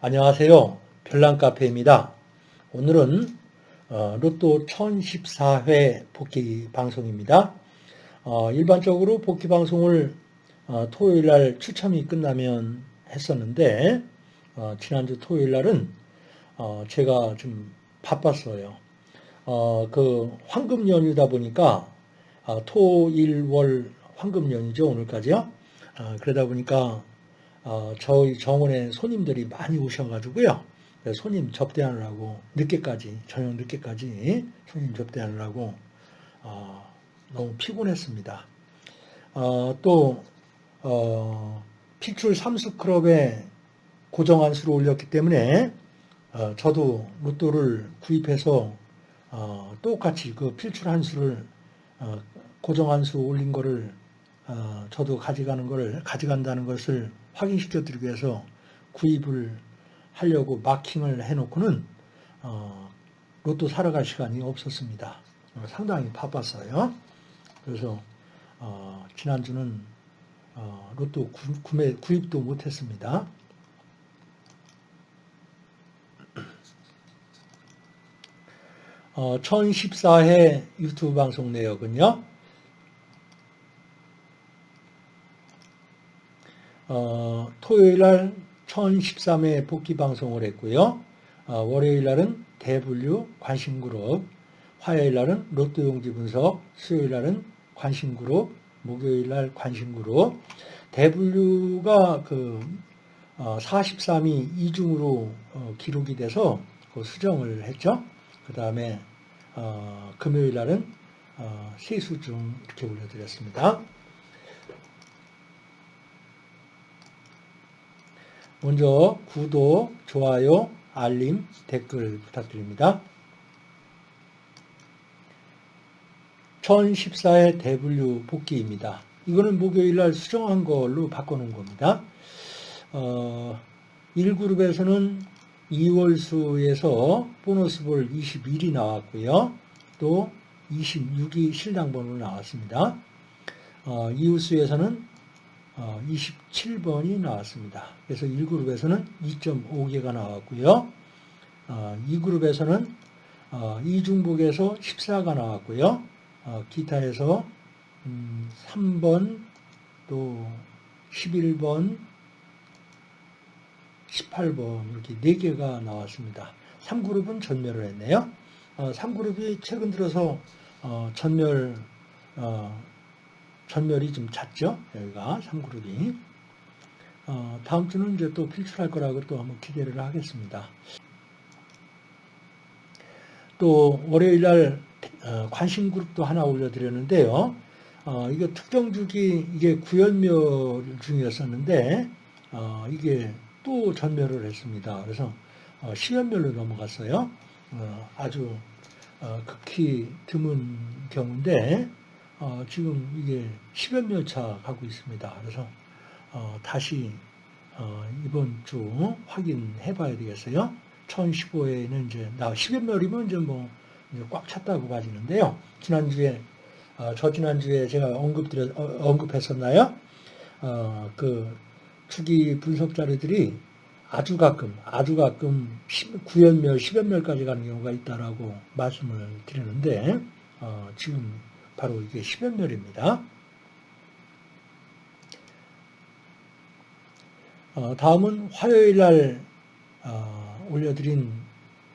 안녕하세요. 별난카페입니다. 오늘은 어, 로또 1014회 복귀 방송입니다. 어, 일반적으로 복귀 방송을 어, 토요일 날 추첨이 끝나면 했었는데 지난주 토요일 날은 제가 좀 바빴어요. 그 황금 연휴다 보니까 토일 월 황금 연휴죠 오늘까지요. 그러다 보니까 어, 저희 정원에 손님들이 많이 오셔가지고요. 손님 접대하느라고 늦게까지 저녁 늦게까지 손님 접대하느라고 어, 너무 피곤했습니다. 어, 또 어, 필출 삼수클럽에 고정한 수를 올렸기 때문에 어, 저도 로또를 구입해서 어, 똑같이 그 필출 한 수를 어, 고정 한 수 올린 거를 저도 가져가는 것을 가져간다는 것을 확인시켜 드리기 위해서 구입을 하려고 마킹을 해놓고는 어, 로또 사러 갈 시간이 없었습니다. 어, 상당히 바빴어요. 그래서 어, 지난주는 어, 로또 구, 매 구입도 못했습니다. 어, 1014회 유튜브 방송 내역은요. 어, 토요일 날 1013회 복귀 방송을 했고요. 어, 월요일 날은 대분류 관심그룹, 화요일 날은 로또 용지 분석, 수요일 날은 관심그룹, 목요일 날 관심그룹. 대분류가 그 어, 43이 이중으로 어, 기록이 돼서 그 수정을 했죠. 그 다음에 어, 금요일 날은 어, 세수 중 이렇게 올려드렸습니다. 먼저 구독, 좋아요, 알림, 댓글 부탁드립니다. 1014의 대분류 복귀입니다. 이거는 목요일날 수정한 걸로 바꿔놓은 겁니다. 어, 1그룹에서는 2월수에서 보너스볼 21이 나왔고요. 또 26이 실당번호로 나왔습니다. 어, 이웃수에서는 27번이 어, 나왔습니다. 그래서 1그룹에서는 2.5개가 나왔고요. 2그룹에서는 어, 이중복에서 14가 나왔고요. 어, 기타에서 3번, 음, 또 11번, 18번 이렇게 4개가 나왔습니다. 3그룹은 전멸을 했네요. 3그룹이 최근 들어서 전멸 전멸이 좀 잦죠. 여기가 3그룹이. 어, 다음 주는 이제 또 필출할 거라고 또 한번 기대를 하겠습니다. 또 월요일 날 어, 관심 그룹도 하나 올려드렸는데요. 어, 이게 특정 주기 이게 구연멸 중이었었는데 어, 이게 또 전멸을 했습니다. 그래서 어, 시연멸로 넘어갔어요. 어, 아주 어, 극히 드문 경우인데 어, 지금 이게 10여 멸차 가고 있습니다. 그래서 어, 다시 어, 이번 주 확인해 봐야 되겠어요. 1015회에는 이제 나 10여 멸이면 이제 뭐 꽉 찼다고 봐지는데요. 지난주에 어, 저 지난주에 제가 언급드려 어, 언급했었나요? 어, 그 주기 분석 자료들이 아주 가끔 아주 가끔 9연멸, 10연멸까지 가는 경우가 있다라고 말씀을 드리는데 어, 지금 바로 이게 10연멸입니다. 어, 다음은 화요일 날 어, 올려드린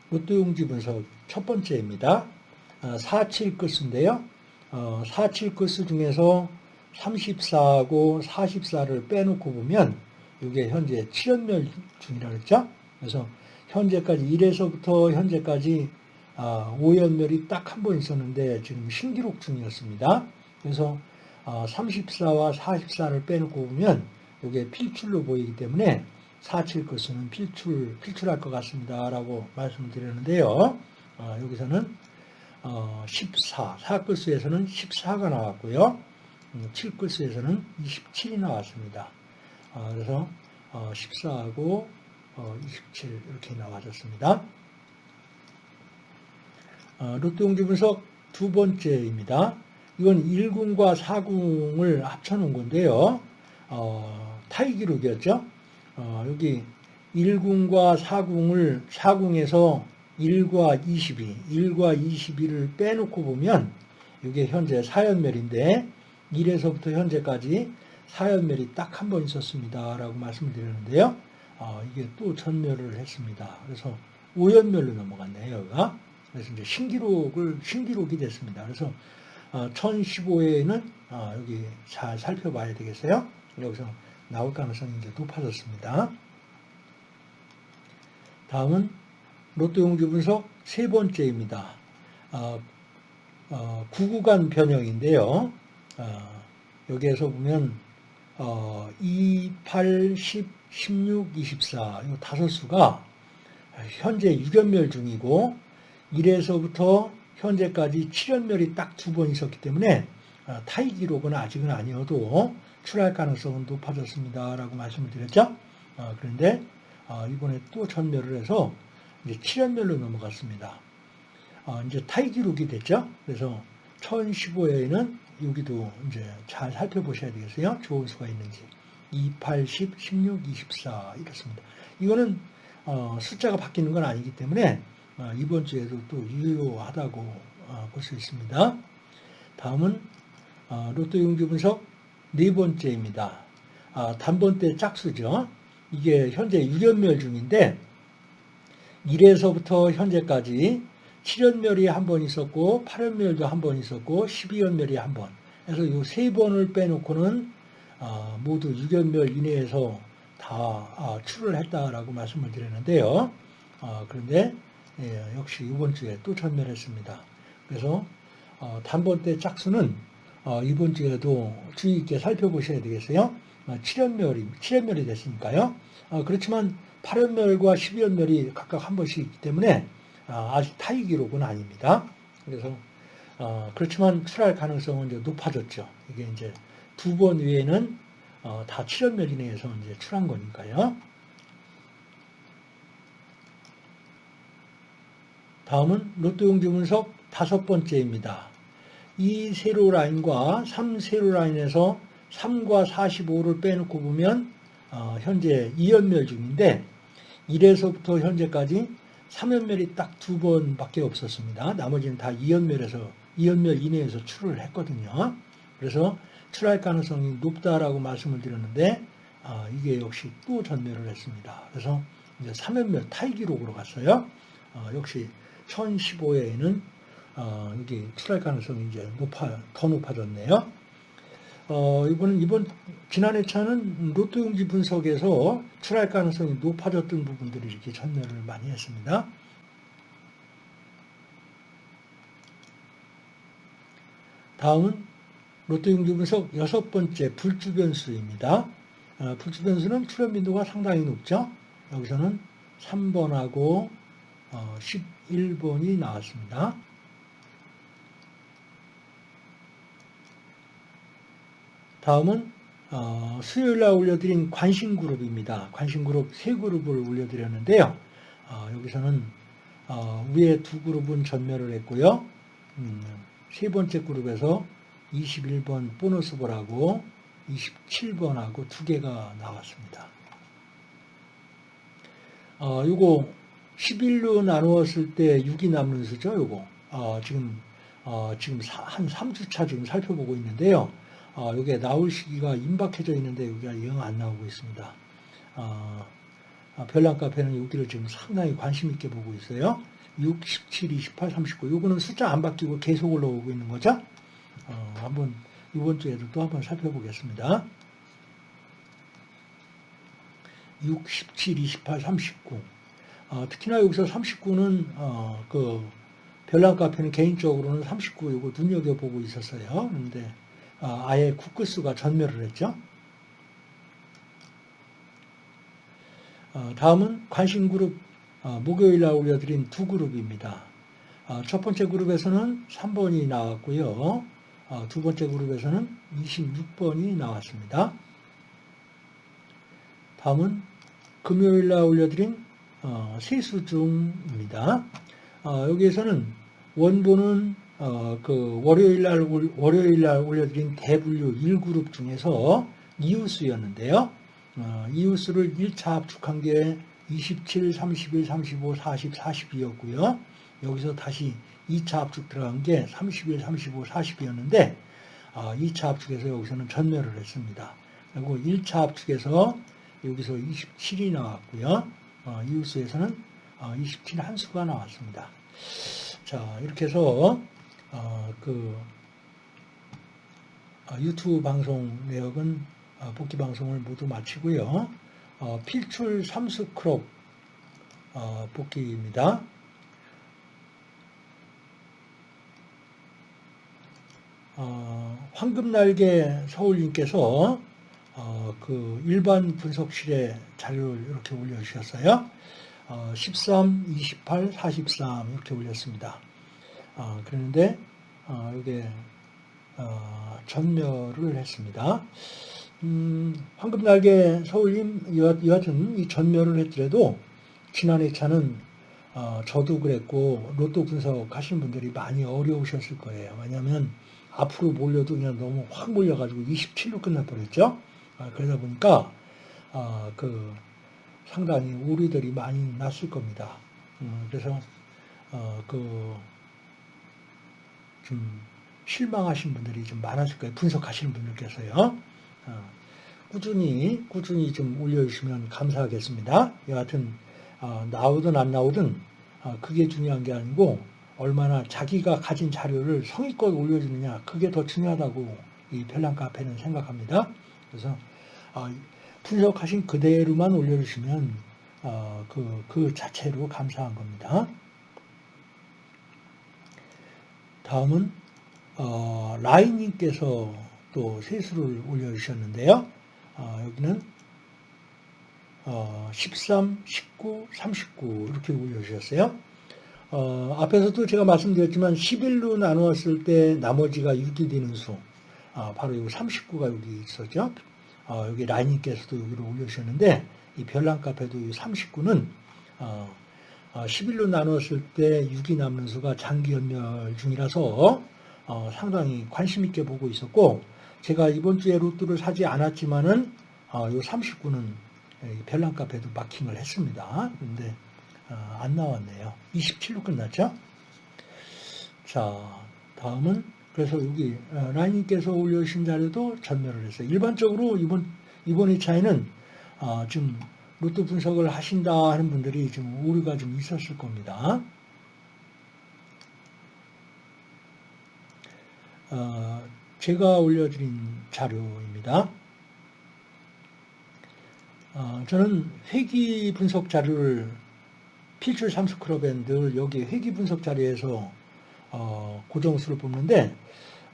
로또용지 분석 첫 번째입니다. 어, 47 끝인데요. 어, 47 끝수 중에서 34하고 44를 빼놓고 보면 이게 현재 7연멸 중이라고 했죠. 그래서 현재까지 1에서부터 현재까지 5연멸이 아, 딱한 번 있었는데 지금 신기록 중이었습니다. 그래서 34와 아, 44를 빼놓고 보면 이게 필출로 보이기 때문에 47 것은 필출, 필출할 것 같습니다. 라고 말씀을 드렸는데요. 아, 여기서는 14, 4글수에서는 14가 나왔고요. 7글수에서는 음, 27이 나왔습니다. 그래서 14하고 27 이렇게 나와졌습니다. 어, 로또용지 분석 두 번째입니다. 이건 1궁과 4궁을 합쳐놓은 건데요. 어, 타이 기록이었죠. 어, 여기 1궁과 4궁을 4궁에서 1과 22, 1과 22를 빼놓고 보면 이게 현재 4연멸인데 1에서부터 현재까지 4연멸이 딱 한 번 있었습니다. 라고 말씀을 드렸는데요. 아, 이게 또 전멸을 했습니다. 그래서 5연멸로 넘어갔네요. 여기가. 그래서 이제 신기록을, 신기록이 됐습니다. 그래서 1015회에는 어, 여기 잘 살펴봐야 되겠어요. 여기서 나올 가능성이 이제 높아졌습니다. 다음은 로또 용지 분석 세 번째입니다. 어, 어, 구구간 변형인데요. 어, 여기에서 보면 어, 2, 8, 10, 16, 24, 이 다섯 수가 현재 6연멸 중이고 1에서부터 현재까지 7연멸이 딱 두 번 있었기 때문에 어, 타이 기록은 아직은 아니어도 출할 가능성은 높아졌습니다. 라고 말씀을 드렸죠. 어, 그런데 어, 이번에 또 전멸을 해서 이제 7연멸로 넘어갔습니다. 이제 타이 기록이 됐죠. 그래서 1015회에는 여기도 이제 잘 살펴보셔야 되겠어요. 좋은 수가 있는지. 2, 8, 10, 16, 24 이렇습니다. 이거는 숫자가 바뀌는 건 아니기 때문에 이번 주에도 또 유효하다고 볼 수 있습니다. 다음은 로또 용기 분석 네 번째입니다. 단번대 짝수죠. 이게 현재 6연멸 중인데 1에서부터 현재까지 7연멸이 한 번 있었고 8연멸도 한 번 있었고 12연멸이 한 번. 그래서 이 세 번을 빼놓고는 모두 6연멸 이내에서 다 출을 했다라고 말씀을 드렸는데요. 그런데 예, 역시 이번 주에 또 전멸했습니다. 그래서 어, 단번대 짝수는 어, 이번 주에도 주의 있게 살펴보셔야 되겠어요. 어, 7연멸이, 7연멸이 됐으니까요. 어, 그렇지만 8연멸과 12연멸이 각각 한 번씩 있기 때문에 어, 아직 타이 기록은 아닙니다. 그래서 어, 그렇지만 출할 가능성은 이제 높아졌죠. 이게 이제 두 번 외에는 어, 다 7연멸 이내에서 이제 출한 거니까요. 다음은 로또 용지 분석 다섯 번째입니다. 이 세로 라인과 3 세로 라인에서 3과 45를 빼놓고 보면 어, 현재 2연멸 중인데 1에서부터 현재까지 3연멸이 딱 두 번밖에 없었습니다. 나머지는 다 2연멸에서 2연멸 이내에서 출을 했거든요. 그래서 출할 가능성이 높다라고 말씀을 드렸는데 어, 이게 역시 또 전멸을 했습니다. 그래서 이제 3연멸 타이 기록으로 갔어요. 어, 역시 1015회에는 어, 여기 출할 가능성이 이제 높아, 더 높아졌네요. 어, 이번은 이번, 지난 회차는 로또 용지 분석에서 출할 가능성이 높아졌던 부분들이 이렇게 전멸을 많이 했습니다. 다음은 로또 용지 분석 여섯 번째 불주변수입니다. 어, 불주변수는 출현 빈도가 상당히 높죠. 여기서는 3번하고 11번이 어, 나왔습니다. 다음은 어, 수요일날 올려드린 관심그룹입니다. 관심그룹 세 그룹을 올려드렸는데요. 어, 여기서는 위에 두 그룹은 전멸을 했고요. 음, 세 번째 그룹에서 21번 보너스볼하고 27번하고 두 개가 나왔습니다. 어, 요거 11로 나누었을 때 6이 남는 수죠, 요거. 어, 지금, 어, 지금 한 3주차 지금 살펴보고 있는데요. 어, 여기에 나올 시기가 임박해져 있는데 여기가 영 안 나오고 있습니다. 어, 아, 별난 카페는 여기를 지금 상당히 관심 있게 보고 있어요. 6, 17, 28, 39. 요거는 숫자 안 바뀌고 계속 올라오고 있는 거죠. 어, 한번 이번 주에도 또 한번 살펴보겠습니다. 6, 17, 28, 39. 어, 특히나 여기서 39는 어, 그 별난 카페는 개인적으로는 39 이거 눈여겨보고 있었어요. 그런데 어, 아예 국크수가 전멸을 했죠. 어, 다음은 관심 그룹 어, 목요일 날 올려드린 두 그룹입니다. 어, 첫 번째 그룹에서는 3번이 나왔고요. 어, 두 번째 그룹에서는 26번이 나왔습니다. 다음은 금요일 날 올려드린 어, 세수중입니다. 어, 여기에서는 원본은 어, 그 월요일 날 월요일 날 올려드린 대분류 1그룹 중에서 이웃수였는데요. 어, 이웃수를 1차 압축한 게 27, 31, 35, 40, 42였고요. 여기서 다시 2차 압축 들어간 게 31, 35, 40이었는데 2차 압축에서 여기서는 전멸을 했습니다. 그리고 1차 압축에서 여기서 27이 나왔고요. 어, 이웃수에서는 27 한수가 나왔습니다. 자 이렇게 해서 어, 그 어, 유튜브 방송 내역은 복기 방송을 모두 마치고요. 필출 삼수 그룹 복기입니다. 황금날개 서울님께서 어, 그 일반 분석실에 자료를 이렇게 올려주셨어요. 어, 13, 28, 43 이렇게 올렸습니다. 어, 그런데 어, 이게 어, 전멸을 했습니다. 음, 황금날개 서울님 여하튼 이 전멸을 했더라도 지난 회차는 어, 저도 그랬고 로또 분석 하시는 분들이 많이 어려우셨을 거예요. 왜냐하면 앞으로 몰려도 그냥 너무 확 몰려가지고 27로 끝나버렸죠. 아, 그러다 보니까 아, 그 상당히 오류들이 많이 났을 겁니다. 음, 그래서 어, 그좀 실망하신 분들이 좀 많았을 거예요. 분석하시는 분들께서요. 어, 꾸준히 꾸준히 좀 올려주시면 감사하겠습니다. 여하튼 어, 나오든 안 나오든 그게 중요한 게 아니고 얼마나 자기가 가진 자료를 성의껏 올려주느냐 그게 더 중요하다고 이 별난 카페는 생각합니다. 그래서 어, 분석하신 그대로만 올려주시면 어, 그, 그 자체로 감사한 겁니다. 다음은 어, 라인님께서 또 세수를 올려주셨는데요. 어, 여기는 어, 13, 19, 39 이렇게 올려주셨어요. 어, 앞에서도 제가 말씀드렸지만 11로 나누었을 때 나머지가 6이 되는 수 아, 바로 이 39가 여기 있었죠. 어, 여기 라인님께서도 여기로 올려주셨는데 이 별난 카페도 이 39는 어, 11로 어, 나눴을 때 6이 남는 수가 장기 연멸 중이라서 어, 상당히 관심 있게 보고 있었고 제가 이번 주에 로또를 사지 않았지만은 어, 이 39는 별난 카페도 마킹을 했습니다. 그런데 어, 안 나왔네요. 27로 끝났죠? 자, 다음은 그래서 여기 어, 라인님께서 올려주신 자료도 전멸을 했어요. 일반적으로 이번 이번 2차에는 어, 좀 로또 분석을 하신다 하는 분들이 좀 오류가 좀 있었을 겁니다. 어, 제가 올려드린 자료입니다. 어, 저는 회기 분석 자료를 필출 삼수 클럽밴드 여기 회기 분석 자료에서 어, 고정수를 뽑는데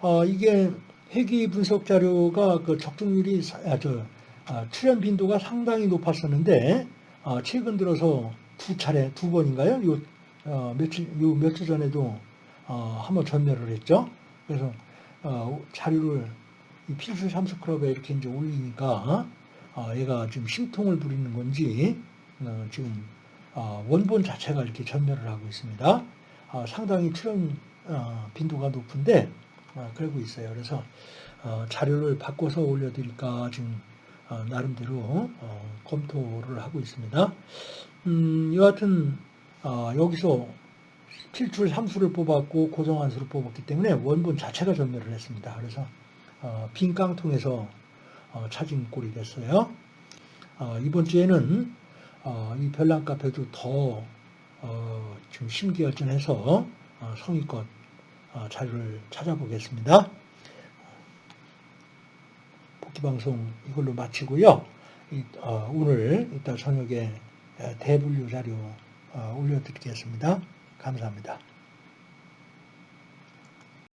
어, 이게 회기 분석 자료가 그 적중률이 아, 저, 아, 출현 빈도가 상당히 높았었는데 아, 최근 들어서 두 차례 두 번인가요? 요 어, 며칠 요 며칠 전에도 어, 한번 전멸을 했죠. 그래서 어, 자료를 이 필수 삼수 클럽에 이렇게 이제 올리니까 어, 얘가 지금 심통을 부리는 건지 어, 지금 어, 원본 자체가 이렇게 전멸을 하고 있습니다. 어, 상당히 출현 어, 빈도가 높은데 어, 그러고 있어요. 그래서 어, 자료를 바꿔서 올려드릴까 지금 어, 나름대로 어, 검토를 하고 있습니다. 음, 여하튼 어, 여기서 필출 3수를 뽑았고 고정한 수를 뽑았기 때문에 원본 자체가 전멸을 했습니다. 그래서 빈 깡통에서 찾은 꼴이 됐어요. 이번 주에는 이 별난 카페도 더좀 심기열전해서 성의껏 어, 자료를 찾아보겠습니다. 복귀방송 이걸로 마치고요. 어, 오늘 이따 저녁에 대분류 자료 어, 올려드리겠습니다. 감사합니다.